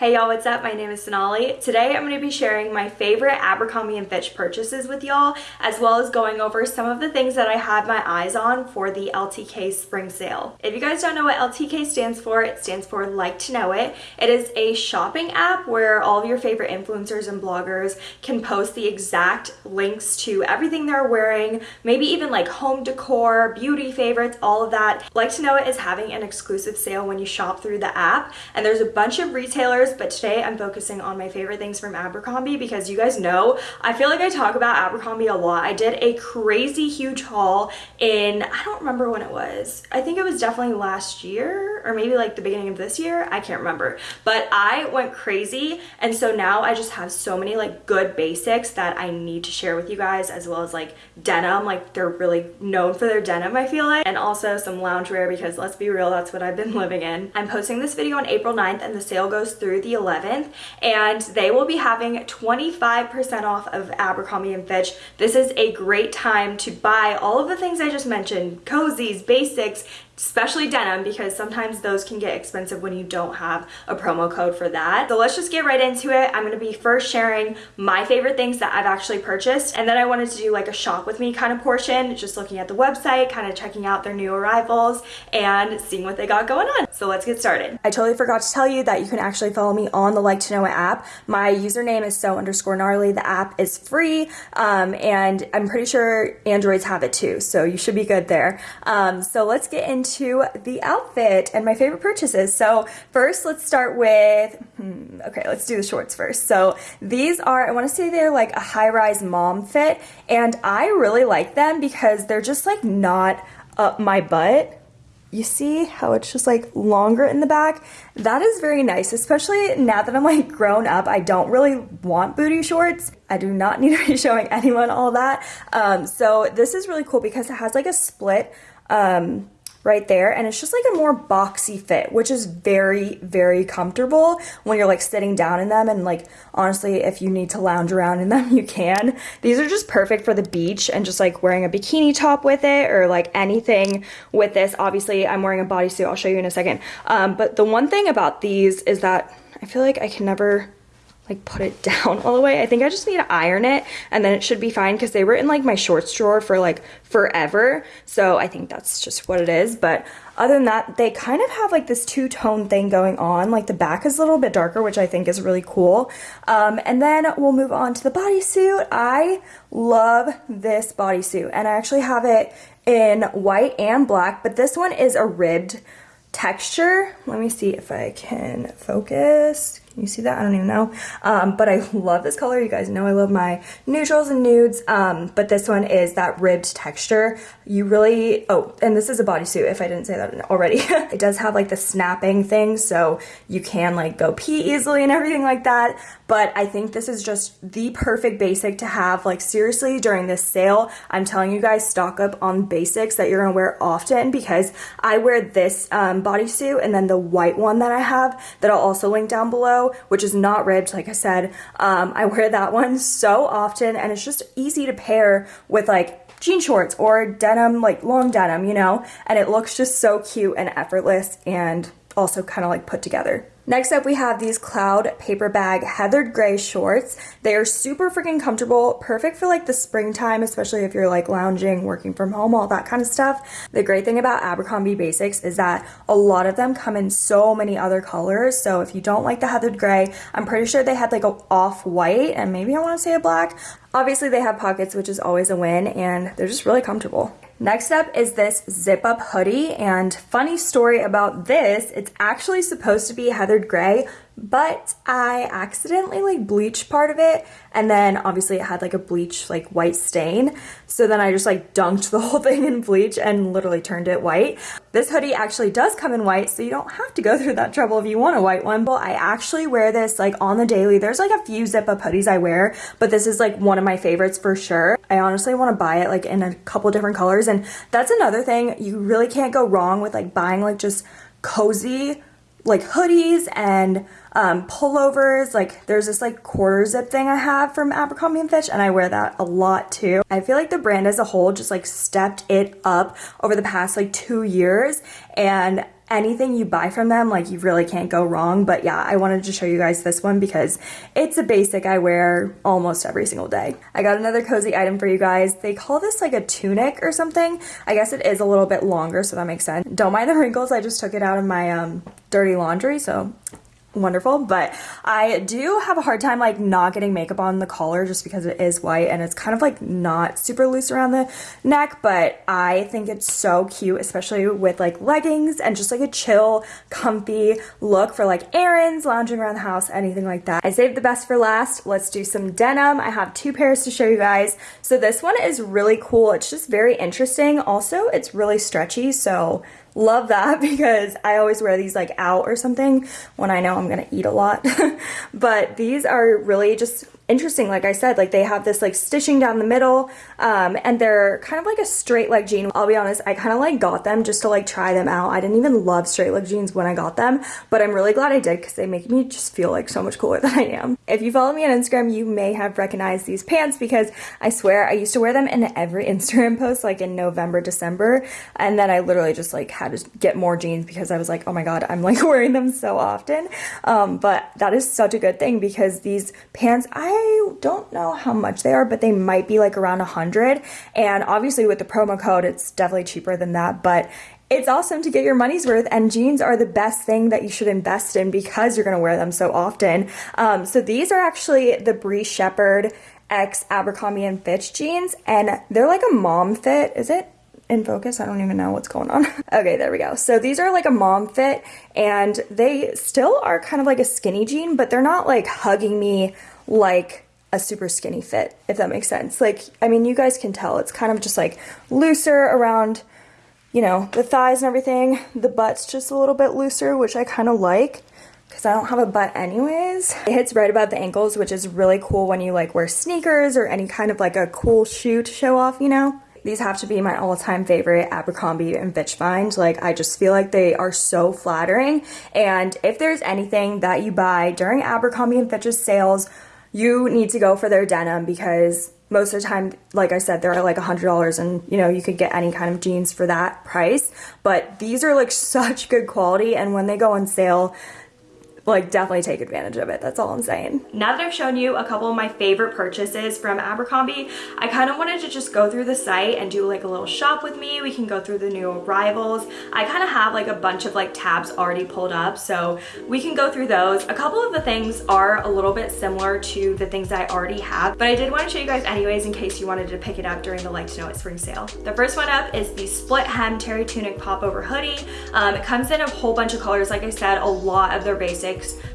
Hey y'all, what's up? My name is Sonali. Today I'm going to be sharing my favorite Abercrombie & Fitch purchases with y'all, as well as going over some of the things that I had my eyes on for the LTK spring sale. If you guys don't know what LTK stands for, it stands for Like to Know It. It is a shopping app where all of your favorite influencers and bloggers can post the exact links to everything they're wearing, maybe even like home decor, beauty favorites, all of that. Like to Know It is having an exclusive sale when you shop through the app, and there's a bunch of retailers but today I'm focusing on my favorite things from Abercrombie because you guys know I feel like I talk about Abercrombie a lot. I did a crazy huge haul in, I don't remember when it was. I think it was definitely last year or maybe like the beginning of this year. I can't remember. But I went crazy and so now I just have so many like good basics that I need to share with you guys as well as like denim. Like they're really known for their denim I feel like. And also some loungewear because let's be real, that's what I've been living in. I'm posting this video on April 9th and the sale goes through through the 11th and they will be having 25% off of Abercrombie & Fitch. This is a great time to buy all of the things I just mentioned, cozies, basics, especially denim because sometimes those can get expensive when you don't have a promo code for that. So let's just get right into it. I'm going to be first sharing my favorite things that I've actually purchased and then I wanted to do like a shop with me kind of portion, just looking at the website, kind of checking out their new arrivals and seeing what they got going on. So let's get started. I totally forgot to tell you that you can actually follow me on the Like to Know It app. My username is so underscore gnarly. The app is free um, and I'm pretty sure Androids have it too. So you should be good there. Um, so let's get into into the outfit and my favorite purchases. So first let's start with, hmm, okay, let's do the shorts first. So these are, I wanna say they're like a high-rise mom fit and I really like them because they're just like not up my butt you see how it's just like longer in the back? That is very nice, especially now that I'm like grown up. I don't really want booty shorts. I do not need to be showing anyone all that. Um, so this is really cool because it has like a split um, right there and it's just like a more boxy fit which is very very comfortable when you're like sitting down in them and like honestly if you need to lounge around in them you can. These are just perfect for the beach and just like wearing a bikini top with it or like anything with this. Obviously I'm wearing a bodysuit I'll show you in a second. Um, but the one thing about these is that I feel like I can never like put it down all the way. I think I just need to iron it and then it should be fine because they were in like my shorts drawer for like forever. So I think that's just what it is. But other than that, they kind of have like this two-tone thing going on. Like the back is a little bit darker, which I think is really cool. Um, and then we'll move on to the bodysuit. I love this bodysuit and I actually have it in white and black, but this one is a ribbed texture. Let me see if I can focus. You see that? I don't even know. Um, but I love this color. You guys know I love my neutrals and nudes. Um, but this one is that ribbed texture. You really, oh, and this is a bodysuit if I didn't say that already. it does have like the snapping thing so you can like go pee easily and everything like that. But I think this is just the perfect basic to have like seriously during this sale. I'm telling you guys stock up on basics that you're gonna wear often because I wear this um, bodysuit and then the white one that I have that I'll also link down below which is not ribbed, like I said. Um, I wear that one so often, and it's just easy to pair with like jean shorts or denim, like long denim, you know? And it looks just so cute and effortless and also kind of like put together. Next up, we have these Cloud Paper Bag Heathered Gray shorts. They are super freaking comfortable, perfect for like the springtime, especially if you're like lounging, working from home, all that kind of stuff. The great thing about Abercrombie Basics is that a lot of them come in so many other colors. So if you don't like the heathered gray, I'm pretty sure they had like a off-white and maybe I want to say a black. Obviously they have pockets, which is always a win, and they're just really comfortable. Next up is this zip up hoodie and funny story about this, it's actually supposed to be heathered gray, but I accidentally like bleached part of it and then obviously it had like a bleach like white stain so then I just like dunked the whole thing in bleach and literally turned it white. This hoodie actually does come in white so you don't have to go through that trouble if you want a white one but I actually wear this like on the daily. There's like a few zip up hoodies I wear but this is like one of my favorites for sure. I honestly want to buy it like in a couple different colors and that's another thing you really can't go wrong with like buying like just cozy like hoodies and um, pullovers. Like there's this like quarter zip thing I have from Abercrombie & Fitch and I wear that a lot too. I feel like the brand as a whole just like stepped it up over the past like two years and anything you buy from them, like you really can't go wrong. But yeah, I wanted to show you guys this one because it's a basic I wear almost every single day. I got another cozy item for you guys. They call this like a tunic or something. I guess it is a little bit longer, so that makes sense. Don't mind the wrinkles. I just took it out of my um, dirty laundry, so wonderful. But I do have a hard time like not getting makeup on the collar just because it is white and it's kind of like not super loose around the neck. But I think it's so cute especially with like leggings and just like a chill comfy look for like errands lounging around the house anything like that. I saved the best for last. Let's do some denim. I have two pairs to show you guys. So this one is really cool. It's just very interesting. Also it's really stretchy so love that because I always wear these like out or something when I know I'm gonna eat a lot. but these are really just interesting like I said like they have this like stitching down the middle um, and they're kind of like a straight leg jean. I'll be honest I kind of like got them just to like try them out. I didn't even love straight leg jeans when I got them but I'm really glad I did because they make me just feel like so much cooler than I am. If you follow me on Instagram you may have recognized these pants because I swear I used to wear them in every Instagram post like in November December and then I literally just like had to get more jeans because I was like oh my god I'm like wearing them so often. Um, but that is such a good thing because these pants I I don't know how much they are, but they might be like around a hundred. And obviously with the promo code, it's definitely cheaper than that, but it's awesome to get your money's worth and jeans are the best thing that you should invest in because you're going to wear them so often. Um, so these are actually the Bree Shepherd X Abercrombie and Fitch jeans and they're like a mom fit. Is it? in focus. I don't even know what's going on. okay, there we go. So these are like a mom fit and they still are kind of like a skinny jean, but they're not like hugging me like a super skinny fit, if that makes sense. Like, I mean, you guys can tell it's kind of just like looser around, you know, the thighs and everything. The butt's just a little bit looser, which I kind of like because I don't have a butt anyways. It hits right above the ankles, which is really cool when you like wear sneakers or any kind of like a cool shoe to show off, you know? These have to be my all-time favorite Abercrombie and Fitch find. Like, I just feel like they are so flattering. And if there's anything that you buy during Abercrombie and Fitch's sales, you need to go for their denim because most of the time, like I said, they're like a $100 and you know, you could get any kind of jeans for that price. But these are like such good quality and when they go on sale, like definitely take advantage of it. That's all I'm saying. Now that I've shown you a couple of my favorite purchases from Abercrombie, I kind of wanted to just go through the site and do like a little shop with me. We can go through the new arrivals. I kind of have like a bunch of like tabs already pulled up, so we can go through those. A couple of the things are a little bit similar to the things I already have, but I did want to show you guys anyways in case you wanted to pick it up during the Like to Know It spring sale. The first one up is the split hem terry tunic popover hoodie. Um, it comes in a whole bunch of colors. Like I said, a lot of their basics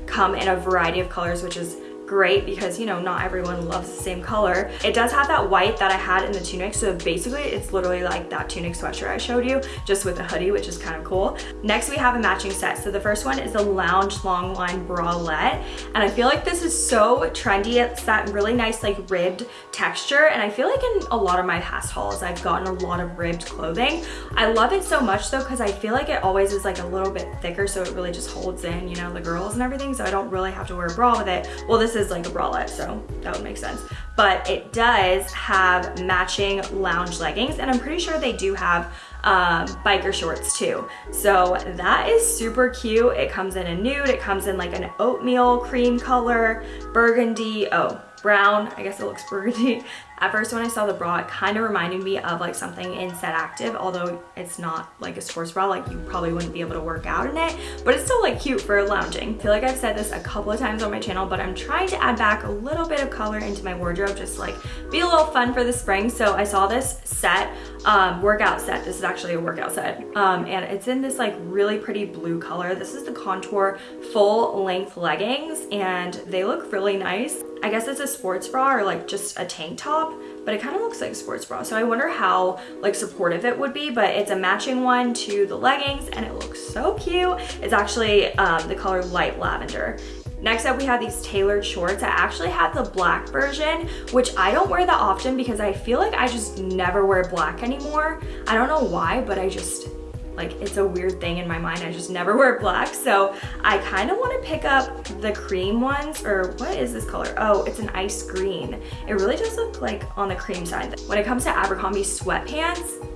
come in a variety of colors, which is great because you know not everyone loves the same color. It does have that white that i had in the tunic so basically it's literally like that tunic sweatshirt i showed you just with a hoodie which is kind of cool. Next we have a matching set. So the first one is the lounge long line bralette and i feel like this is so trendy. It's that really nice like ribbed texture and i feel like in a lot of my past hauls i've gotten a lot of ribbed clothing. I love it so much though because i feel like it always is like a little bit thicker so it really just holds in you know the girls and everything so i don't really have to wear a bra with it. Well is like a bralette, so that would make sense. But it does have matching lounge leggings, and I'm pretty sure they do have um, biker shorts too. So that is super cute. It comes in a nude, it comes in like an oatmeal cream color, burgundy, oh, brown, I guess it looks burgundy, at first when I saw the bra, it kind of reminded me of like something in Set Active, although it's not like a sports bra, like you probably wouldn't be able to work out in it, but it's still like cute for lounging. I feel like I've said this a couple of times on my channel, but I'm trying to add back a little bit of color into my wardrobe, just like be a little fun for the spring. So I saw this set, um, workout set. This is actually a workout set. Um, and it's in this like really pretty blue color. This is the Contour full length leggings and they look really nice. I guess it's a sports bra or like just a tank top, but it kind of looks like a sports bra. So I wonder how like supportive it would be, but it's a matching one to the leggings and it looks so cute. It's actually um, the color light lavender. Next up, we have these tailored shorts. I actually have the black version, which I don't wear that often because I feel like I just never wear black anymore. I don't know why, but I just, like it's a weird thing in my mind. I just never wear black. So I kind of want to pick up the cream ones or what is this color? Oh, it's an ice green. It really does look like on the cream side. When it comes to Abercrombie sweatpants,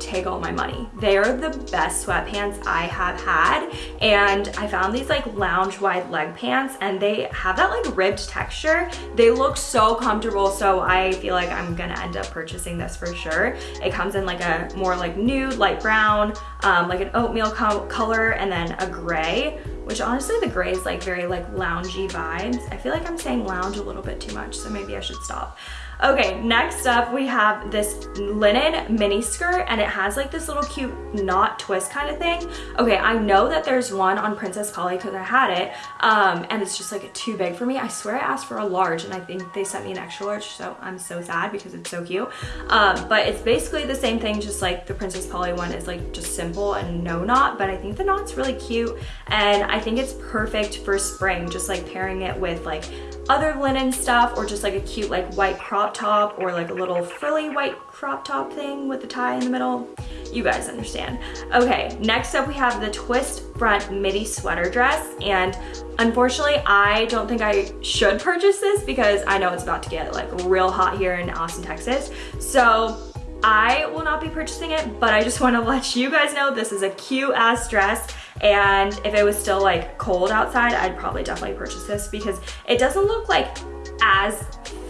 take all my money. They are the best sweatpants I have had. And I found these like lounge wide leg pants and they have that like ribbed texture. They look so comfortable. So I feel like I'm gonna end up purchasing this for sure. It comes in like a more like nude, light brown, um, like an oatmeal co color and then a gray which honestly the gray is like very like loungy vibes. I feel like I'm saying lounge a little bit too much, so maybe I should stop. Okay, next up we have this linen mini skirt and it has like this little cute knot twist kind of thing. Okay, I know that there's one on Princess Polly because I had it um, and it's just like too big for me. I swear I asked for a large and I think they sent me an extra large so I'm so sad because it's so cute. Um, but it's basically the same thing just like the Princess Polly one is like just simple and no knot but I think the knot's really cute and I think it's perfect for spring just like pairing it with like other linen stuff or just like a cute like white crop top or like a little frilly white crop top thing with a tie in the middle. You guys understand. Okay, next up we have the twist front midi sweater dress and unfortunately I don't think I should purchase this because I know it's about to get like real hot here in Austin, Texas. So I will not be purchasing it, but I just wanna let you guys know this is a cute ass dress and if it was still like cold outside, I'd probably definitely purchase this because it doesn't look like as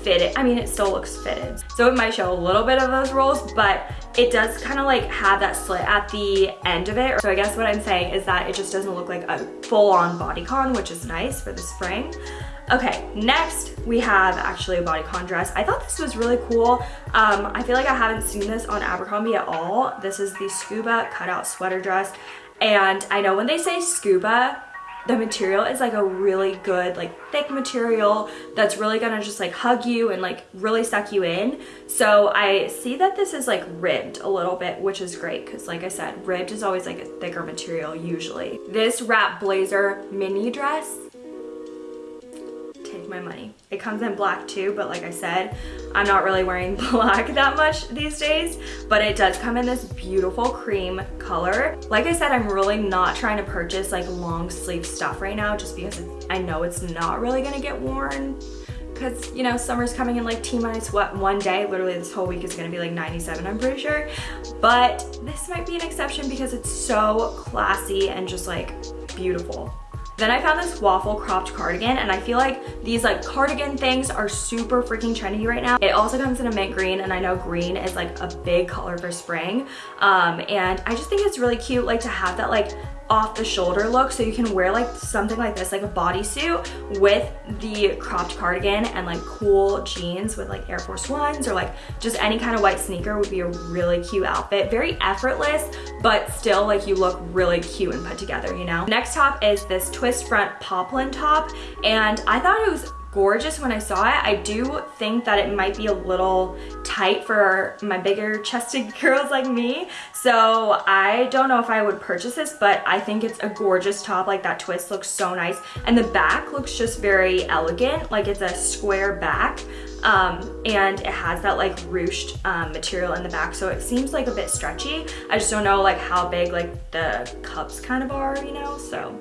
fitted. I mean, it still looks fitted. So it might show a little bit of those rolls, but it does kind of like have that slit at the end of it. So I guess what I'm saying is that it just doesn't look like a full on bodycon, which is nice for the spring. Okay, next we have actually a bodycon dress. I thought this was really cool. Um, I feel like I haven't seen this on Abercrombie at all. This is the scuba cutout sweater dress. And I know when they say scuba, the material is like a really good like thick material that's really gonna just like hug you and like really suck you in. So I see that this is like ribbed a little bit which is great because like I said ribbed is always like a thicker material usually. This wrap blazer mini dress take my money. It comes in black too, but like I said, I'm not really wearing black that much these days, but it does come in this beautiful cream color. Like I said, I'm really not trying to purchase like long sleeve stuff right now just because I know it's not really gonna get worn because you know summer's coming in like t-minus what one day literally this whole week is going to be like 97 i'm pretty sure but this might be an exception because it's so classy and just like beautiful then I found this waffle cropped cardigan and I feel like these like cardigan things are super freaking trendy right now. It also comes in a mint green and I know green is like a big color for spring. Um, and I just think it's really cute like to have that like off the shoulder look. So you can wear like something like this like a bodysuit with the cropped cardigan and like cool jeans with like air force ones or like just any kind of white sneaker would be a really cute outfit. Very effortless but still like you look really cute and put together you know? Next top is this twist front poplin top and i thought it was gorgeous when I saw it. I do think that it might be a little tight for my bigger chested girls like me. So I don't know if I would purchase this, but I think it's a gorgeous top. Like that twist looks so nice. And the back looks just very elegant. Like it's a square back. Um, and it has that like ruched um, material in the back so it seems like a bit stretchy I just don't know like how big like the cups kind of are you know so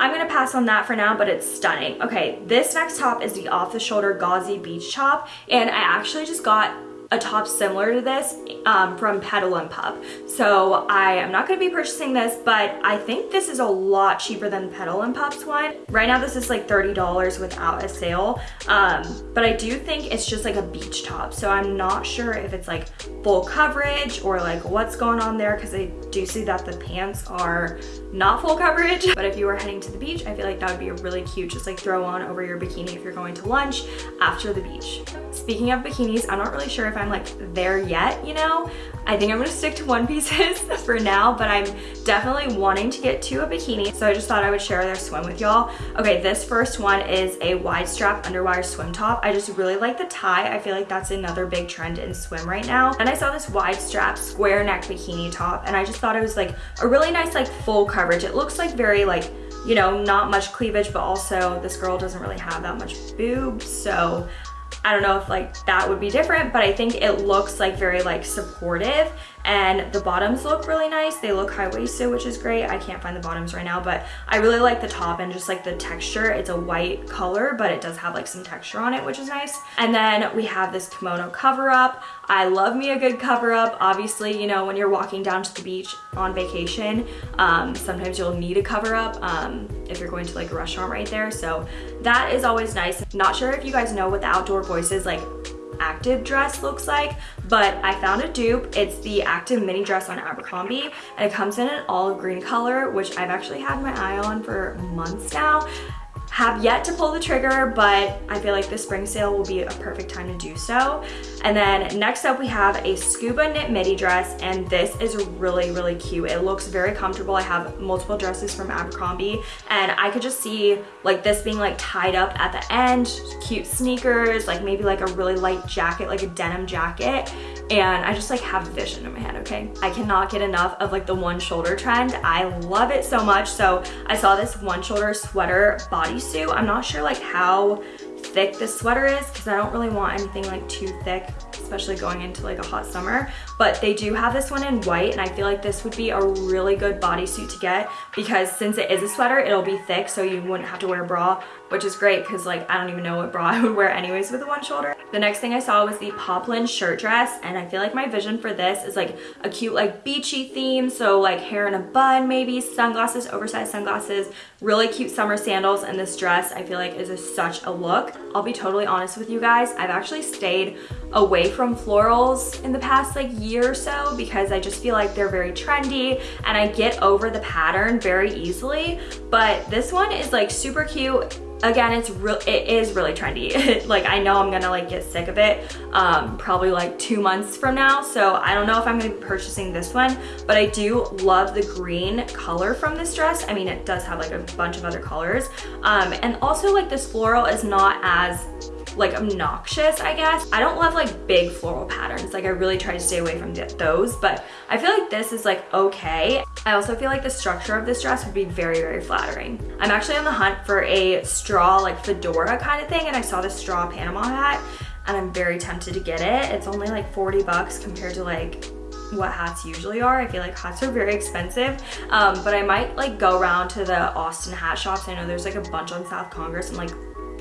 I'm gonna pass on that for now, but it's stunning. Okay, this next top is the off-the-shoulder gauzy beach top, and I actually just got a top similar to this um, from Petal and Pup. So I am not gonna be purchasing this, but I think this is a lot cheaper than Petal and Pup's one. Right now this is like $30 without a sale, um, but I do think it's just like a beach top. So I'm not sure if it's like full coverage or like what's going on there because I do see that the pants are not full coverage. But if you were heading to the beach, I feel like that would be a really cute just like throw on over your bikini if you're going to lunch after the beach. Speaking of bikinis, I'm not really sure if I'm like there yet, you know? I think I'm gonna stick to one pieces for now, but I'm definitely wanting to get to a bikini. So I just thought I would share their swim with y'all. Okay, this first one is a wide strap underwire swim top. I just really like the tie. I feel like that's another big trend in swim right now. And I saw this wide strap square neck bikini top and I just thought it was like a really nice like full coverage. It looks like very like you know, not much cleavage, but also this girl doesn't really have that much boob, So I don't know if like that would be different, but I think it looks like very like supportive and the bottoms look really nice. They look high-waisted, which is great. I can't find the bottoms right now, but I really like the top and just like the texture. It's a white color, but it does have like some texture on it, which is nice. And then we have this kimono cover up. I love me a good cover up. Obviously, you know, when you're walking down to the beach on vacation, um, sometimes you'll need a cover up um, if you're going to like a restaurant right there. So that is always nice. Not sure if you guys know what the Outdoor voice is like active dress looks like, but I found a dupe. It's the active mini dress on Abercrombie and it comes in an olive green color, which I've actually had my eye on for months now. Have yet to pull the trigger, but I feel like the spring sale will be a perfect time to do so. And then next up we have a scuba knit midi dress and this is really, really cute. It looks very comfortable. I have multiple dresses from Abercrombie and I could just see like this being like tied up at the end, cute sneakers, like maybe like a really light jacket, like a denim jacket and I just like have a vision in my head, okay? I cannot get enough of like the one shoulder trend. I love it so much. So I saw this one shoulder sweater bodysuit. I'm not sure like how thick this sweater is because I don't really want anything like too thick especially going into like a hot summer. But they do have this one in white and I feel like this would be a really good bodysuit to get because since it is a sweater, it'll be thick so you wouldn't have to wear a bra, which is great because like I don't even know what bra I would wear anyways with a one shoulder. The next thing I saw was the poplin shirt dress and I feel like my vision for this is like a cute like beachy theme. So like hair in a bun maybe, sunglasses, oversized sunglasses, really cute summer sandals and this dress I feel like is a, such a look. I'll be totally honest with you guys. I've actually stayed away from florals in the past like year or so because I just feel like they're very trendy and I get over the pattern very easily. But this one is like super cute. Again it's real it is really trendy. Like i know i'm gonna like get sick of it um probably like two months from now. So i don't know if i'm gonna be purchasing this one but i do love the green color from this dress. I mean it does have like a bunch of other colors. Um and also like this floral is not as like obnoxious, I guess. I don't love like big floral patterns. Like I really try to stay away from those, but I feel like this is like okay. I also feel like the structure of this dress would be very, very flattering. I'm actually on the hunt for a straw like fedora kind of thing and I saw this straw Panama hat and I'm very tempted to get it. It's only like 40 bucks compared to like what hats usually are. I feel like hats are very expensive, um, but I might like go around to the Austin hat shops. I know there's like a bunch on South Congress and like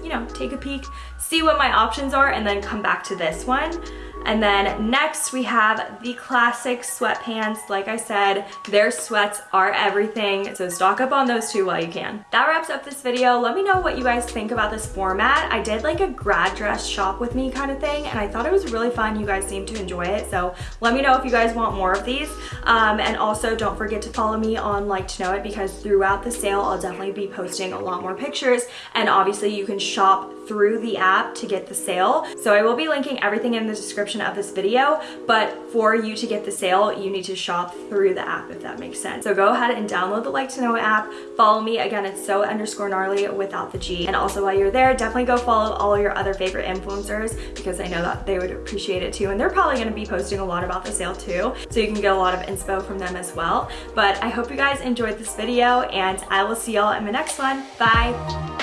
you know, take a peek, see what my options are, and then come back to this one. And then next we have the classic sweatpants. Like I said, their sweats are everything, so stock up on those two while you can. That wraps up this video. Let me know what you guys think about this format. I did like a grad dress shop with me kind of thing, and I thought it was really fun. You guys seemed to enjoy it, so let me know if you guys want more of these. Um, and also don't forget to follow me on Like to Know It because throughout the sale, I'll definitely be posting a lot more pictures, and obviously you can shop through the app to get the sale. So I will be linking everything in the description of this video, but for you to get the sale, you need to shop through the app if that makes sense. So go ahead and download the Like to Know app, follow me. Again, it's so underscore gnarly without the G. And also while you're there, definitely go follow all your other favorite influencers because I know that they would appreciate it too. And they're probably gonna be posting a lot about the sale too. So you can get a lot of inspo from them as well. But I hope you guys enjoyed this video and I will see y'all in the next one. Bye.